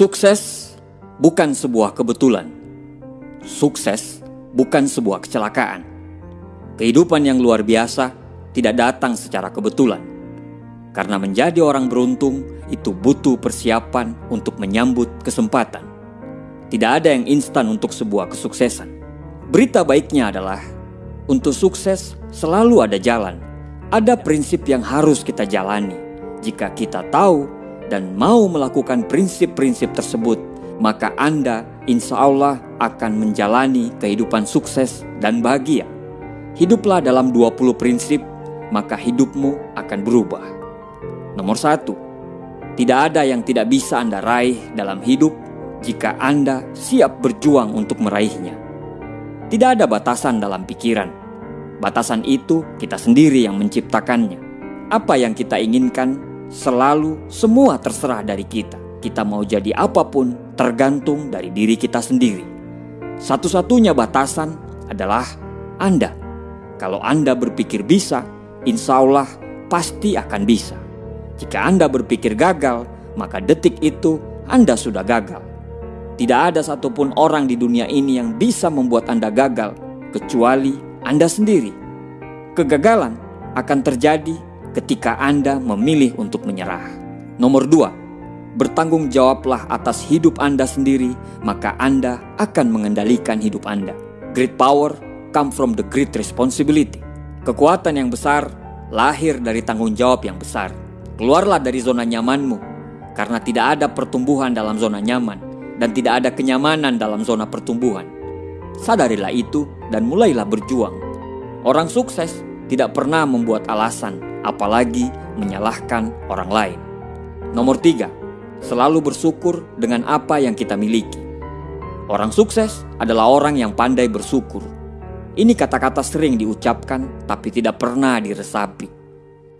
Sukses bukan sebuah kebetulan. Sukses bukan sebuah kecelakaan. Kehidupan yang luar biasa tidak datang secara kebetulan. Karena menjadi orang beruntung itu butuh persiapan untuk menyambut kesempatan. Tidak ada yang instan untuk sebuah kesuksesan. Berita baiknya adalah untuk sukses selalu ada jalan. Ada prinsip yang harus kita jalani. Jika kita tahu dan mau melakukan prinsip-prinsip tersebut, maka Anda insya Allah akan menjalani kehidupan sukses dan bahagia. Hiduplah dalam 20 prinsip, maka hidupmu akan berubah. Nomor satu, tidak ada yang tidak bisa Anda raih dalam hidup jika Anda siap berjuang untuk meraihnya. Tidak ada batasan dalam pikiran. Batasan itu kita sendiri yang menciptakannya. Apa yang kita inginkan selalu semua terserah dari kita. Kita mau jadi apa pun tergantung dari diri kita sendiri. Satu-satunya batasan adalah Anda. Kalau Anda berpikir bisa, insya Allah pasti akan bisa. Jika Anda berpikir gagal, maka detik itu Anda sudah gagal. Tidak ada satupun orang di dunia ini yang bisa membuat Anda gagal, kecuali Anda sendiri. Kegagalan akan terjadi ketika Anda memilih untuk menyerah. Nomor dua, bertanggung jawablah atas hidup Anda sendiri, maka Anda akan mengendalikan hidup Anda. Great power come from the great responsibility. Kekuatan yang besar lahir dari tanggung jawab yang besar. Keluarlah dari zona nyamanmu, karena tidak ada pertumbuhan dalam zona nyaman dan tidak ada kenyamanan dalam zona pertumbuhan. Sadarilah itu dan mulailah berjuang. Orang sukses tidak pernah membuat alasan apalagi menyalahkan orang lain. Nomor tiga, selalu bersyukur dengan apa yang kita miliki. Orang sukses adalah orang yang pandai bersyukur. Ini kata-kata sering diucapkan, tapi tidak pernah diresapi.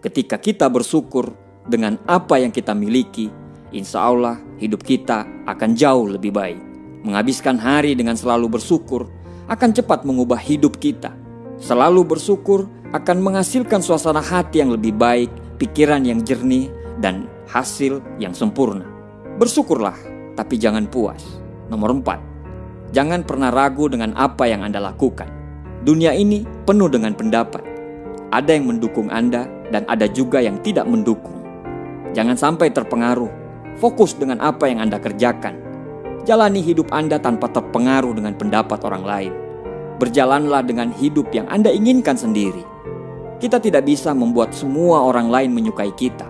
Ketika kita bersyukur dengan apa yang kita miliki, insya Allah hidup kita akan jauh lebih baik. Menghabiskan hari dengan selalu bersyukur akan cepat mengubah hidup kita. Selalu bersyukur akan menghasilkan suasana hati yang lebih baik, pikiran yang jernih, dan hasil yang sempurna. Bersyukurlah, tapi jangan puas. Nomor empat, jangan pernah ragu dengan apa yang Anda lakukan. Dunia ini penuh dengan pendapat. Ada yang mendukung Anda dan ada juga yang tidak mendukung. Jangan sampai terpengaruh. Fokus dengan apa yang Anda kerjakan. Jalani hidup Anda tanpa terpengaruh dengan pendapat orang lain. Berjalanlah dengan hidup yang Anda inginkan sendiri. Kita tidak bisa membuat semua orang lain menyukai kita.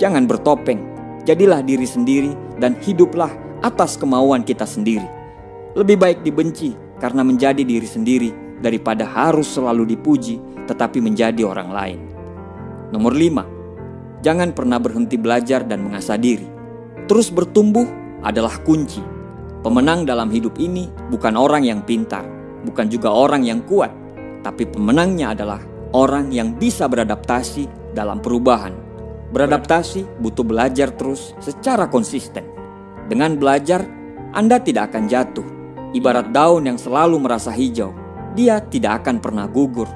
Jangan bertopeng, jadilah diri sendiri dan hiduplah atas kemauan kita sendiri. Lebih baik dibenci karena menjadi diri sendiri daripada harus selalu dipuji tetapi menjadi orang lain. Nomor 5. Jangan pernah berhenti belajar dan mengasah diri. Terus bertumbuh adalah kunci. Pemenang dalam hidup ini bukan orang yang pintar, bukan juga orang yang kuat, tapi pemenangnya adalah orang yang bisa beradaptasi dalam perubahan. Beradaptasi butuh belajar terus secara konsisten. Dengan belajar, Anda tidak akan jatuh. Ibarat daun yang selalu merasa hijau, dia tidak akan pernah gugur.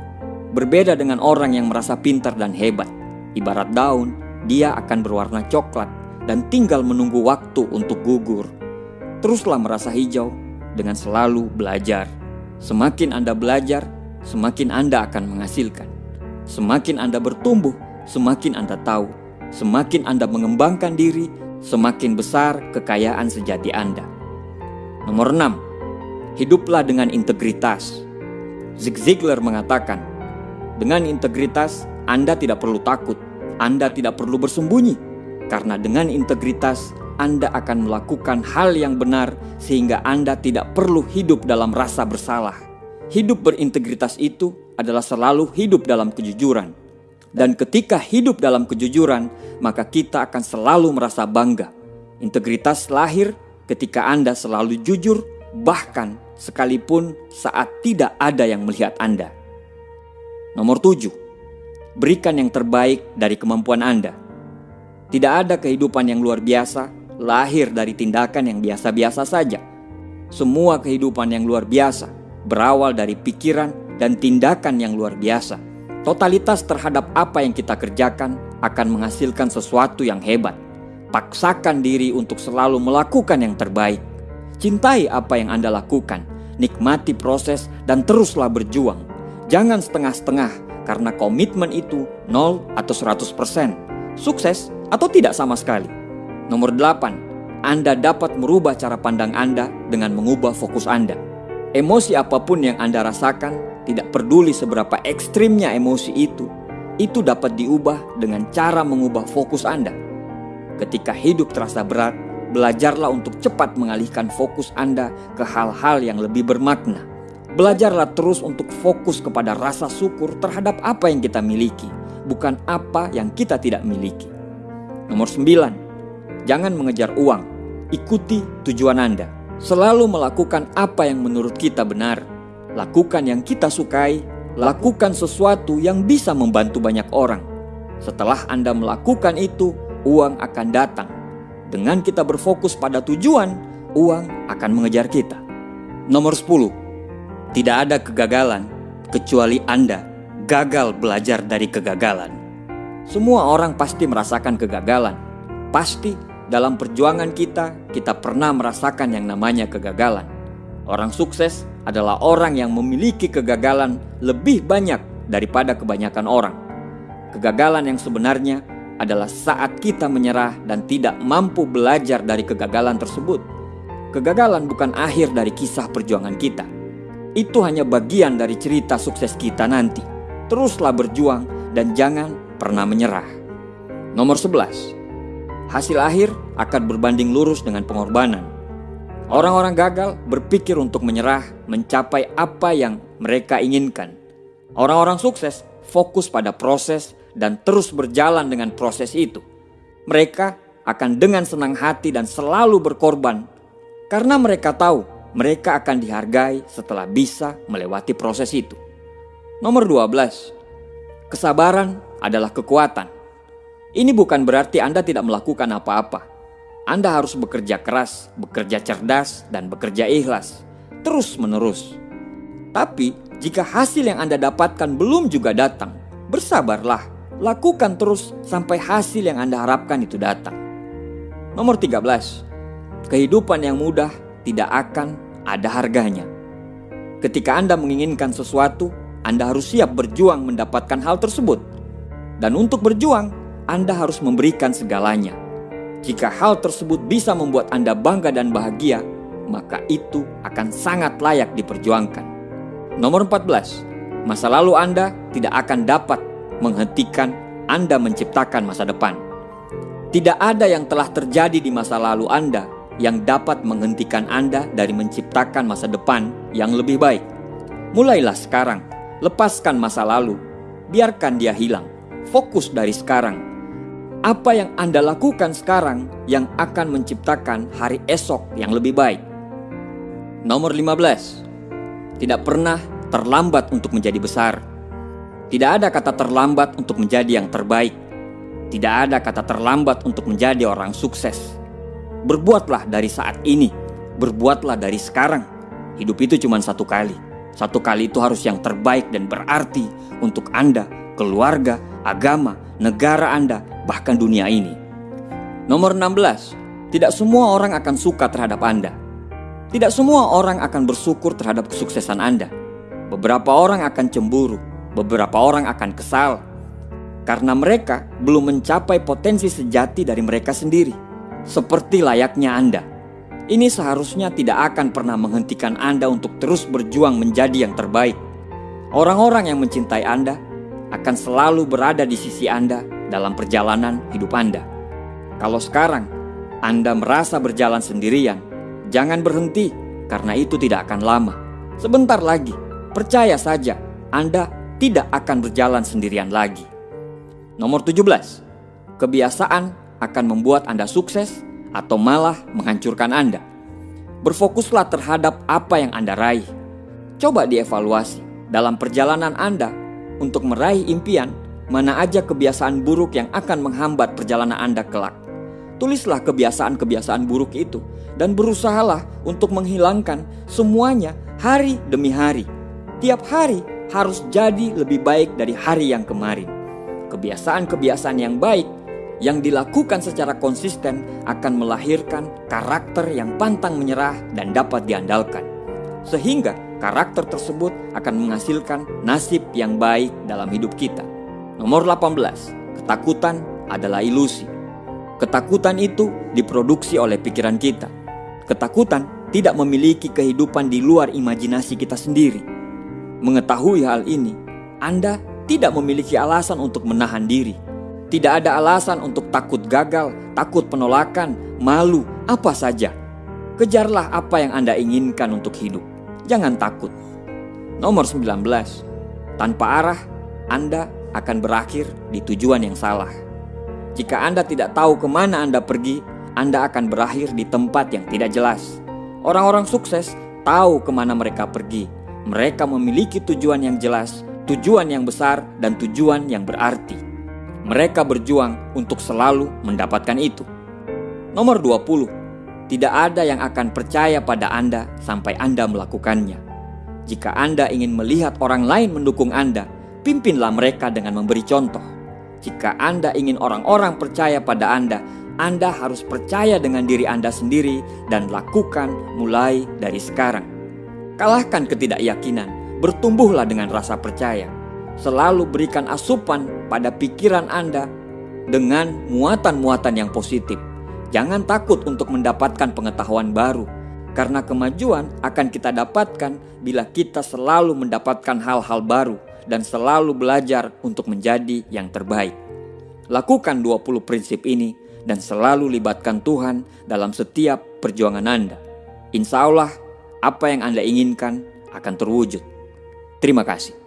Berbeda dengan orang yang merasa pintar dan hebat. Ibarat daun, dia akan berwarna coklat dan tinggal menunggu waktu untuk gugur. Teruslah merasa hijau dengan selalu belajar. Semakin Anda belajar, semakin Anda akan menghasilkan. Semakin Anda bertumbuh, semakin Anda tahu. Semakin Anda mengembangkan diri, semakin besar kekayaan sejati Anda. Nomor 6. Hiduplah dengan integritas. Zig Ziglar mengatakan, dengan integritas Anda tidak perlu takut, Anda tidak perlu bersembunyi, karena dengan integritas anda akan melakukan hal yang benar sehingga Anda tidak perlu hidup dalam rasa bersalah. Hidup berintegritas itu adalah selalu hidup dalam kejujuran. Dan ketika hidup dalam kejujuran, maka kita akan selalu merasa bangga. Integritas lahir ketika Anda selalu jujur, bahkan sekalipun saat tidak ada yang melihat Anda. Nomor tujuh, berikan yang terbaik dari kemampuan Anda. Tidak ada kehidupan yang luar biasa lahir dari tindakan yang biasa-biasa saja. Semua kehidupan yang luar biasa berawal dari pikiran dan tindakan yang luar biasa. Totalitas terhadap apa yang kita kerjakan akan menghasilkan sesuatu yang hebat. Paksakan diri untuk selalu melakukan yang terbaik. Cintai apa yang Anda lakukan, nikmati proses dan teruslah berjuang. Jangan setengah-setengah karena komitmen itu 0 atau 100%, sukses atau tidak sama sekali. Nomor 8, Anda dapat merubah cara pandang Anda dengan mengubah fokus Anda. Emosi apa pun yang Anda rasakan, tidak peduli seberapa ekstrimnya emosi itu, itu dapat diubah dengan cara mengubah fokus Anda. Ketika hidup terasa berat, belajarlah untuk cepat mengalihkan fokus Anda ke hal-hal yang lebih bermakna. Belajarlah terus untuk fokus kepada rasa syukur terhadap apa yang kita miliki, bukan apa yang kita tidak miliki. Nomor 9. Jangan mengejar uang, ikuti tujuan Anda. Selalu melakukan apa yang menurut kita benar. Lakukan yang kita sukai, lakukan sesuatu yang bisa membantu banyak orang. Setelah Anda melakukan itu, uang akan datang. Dengan kita berfokus pada tujuan, uang akan mengejar kita. Nomor 10. Tidak ada kegagalan kecuali Anda gagal belajar dari kegagalan. Semua orang pasti merasakan kegagalan. Pasti dalam perjuangan kita, kita pernah merasakan yang namanya kegagalan. Orang sukses adalah orang yang memiliki kegagalan lebih banyak daripada kebanyakan orang. Kegagalan yang sebenarnya adalah saat kita menyerah dan tidak mampu belajar dari kegagalan tersebut. Kegagalan bukan akhir dari kisah perjuangan kita. Itu hanya bagian dari cerita sukses kita nanti. Teruslah berjuang dan jangan pernah menyerah. Nomor 11. Hasil akhir akan berbanding lurus dengan pengorbanan. Orang-orang gagal berpikir untuk menyerah mencapai apa yang mereka inginkan. Orang-orang sukses fokus pada proses dan terus berjalan dengan proses itu. Mereka akan dengan senang hati dan selalu berkorban karena mereka tahu mereka akan dihargai setelah bisa melewati proses itu. Nomor 12. Kesabaran adalah kekuatan. Ini bukan berarti Anda tidak melakukan apa-apa. Anda harus bekerja keras, bekerja cerdas, dan bekerja ikhlas. Terus menerus. Tapi, jika hasil yang Anda dapatkan belum juga datang, bersabarlah Lakukan terus sampai hasil yang Anda harapkan itu datang. Nomor 13. Kehidupan yang mudah tidak akan ada harganya. Ketika Anda menginginkan sesuatu, Anda harus siap berjuang mendapatkan hal tersebut. Dan untuk berjuang, Anda harus memberikan segalanya. Jika hal tersebut bisa membuat Anda bangga dan bahagia, maka itu akan sangat layak diperjuangkan. Nomor 14. Masa lalu Anda tidak akan dapat menghentikan Anda menciptakan masa depan. Tidak ada yang telah terjadi di masa lalu Anda yang dapat menghentikan Anda dari menciptakan masa depan yang lebih baik. Mulailah sekarang, lepaskan masa lalu, biarkan dia hilang, fokus dari sekarang. Apa yang Anda lakukan sekarang yang akan menciptakan hari esok yang lebih baik. Nomor 15. Tidak pernah terlambat untuk menjadi besar. Tidak ada kata terlambat untuk menjadi yang terbaik. Tidak ada kata terlambat untuk menjadi orang sukses. Berbuatlah dari saat ini, berbuatlah dari sekarang. Hidup itu cuma satu kali. Satu kali itu harus yang terbaik dan berarti untuk Anda, keluarga, agama, negara Anda, bahkan dunia ini. Nomor 16. Tidak semua orang akan suka terhadap Anda. Tidak semua orang akan bersyukur terhadap kesuksesan Anda. Beberapa orang akan cemburu, beberapa orang akan kesal karena mereka belum mencapai potensi sejati dari mereka sendiri, seperti layaknya Anda. Ini seharusnya tidak akan pernah menghentikan Anda untuk terus berjuang menjadi yang terbaik. Orang-orang yang mencintai Anda akan selalu berada di sisi Anda dalam perjalanan hidup Anda. Kalau sekarang Anda merasa berjalan sendirian, jangan berhenti karena itu tidak akan lama. Sebentar lagi, percaya saja, Anda tidak akan berjalan sendirian lagi. Nomor 17. Kebiasaan akan membuat Anda sukses atau malah menghancurkan Anda. Berfokuslah terhadap apa yang Anda raih. Coba dievaluasi dalam perjalanan Anda untuk meraih impian, mana aja kebiasaan buruk yang akan menghambat perjalanan Anda kelak. Tulislah kebiasaan-kebiasaan buruk itu dan berusahalah untuk menghilangkan semuanya hari demi hari. Tiap hari harus jadi lebih baik dari hari yang kemarin. Kebiasaan-kebiasaan yang baik yang dilakukan secara konsisten akan melahirkan karakter yang pantang menyerah dan dapat diandalkan. Sehingga karakter tersebut akan menghasilkan nasib yang baik dalam hidup kita. Nomor 18, ketakutan adalah ilusi. Ketakutan itu diproduksi oleh pikiran kita. Ketakutan tidak memiliki kehidupan di luar imajinasi kita sendiri. Mengetahui hal ini, Anda tidak memiliki alasan untuk menahan diri tidak ada alasan untuk takut gagal, takut penolakan, malu, apa saja. Kejarlah apa yang Anda inginkan untuk hidup. Jangan takut. Nomor 19. Tanpa arah, Anda akan berakhir di tujuan yang salah. Jika Anda tidak tahu ke mana Anda pergi, Anda akan berakhir di tempat yang tidak jelas. Orang-orang sukses tahu ke mana mereka pergi. Mereka memiliki tujuan yang jelas, tujuan yang besar, dan tujuan yang berarti. Mereka berjuang untuk selalu mendapatkan itu. Nomor 20. Tidak ada yang akan percaya pada Anda sampai Anda melakukannya. Jika Anda ingin melihat orang lain mendukung Anda, pimpinlah mereka dengan memberi contoh. Jika Anda ingin orang-orang percaya pada Anda, Anda harus percaya dengan diri Anda sendiri dan lakukan mulai dari sekarang. Kalahkan ketidakyakinan, bertumbuhlah dengan rasa percaya selalu berikan asupan pada pikiran Anda dengan muatan-muatan yang positif. Jangan takut untuk mendapatkan pengetahuan baru, karena kemajuan akan kita dapatkan bila kita selalu mendapatkan hal-hal baru dan selalu belajar untuk menjadi yang terbaik. Lakukan 20 prinsip ini dan selalu libatkan Tuhan dalam setiap perjuangan Anda. Insya Allah, apa yang Anda inginkan akan terwujud. Terima kasih.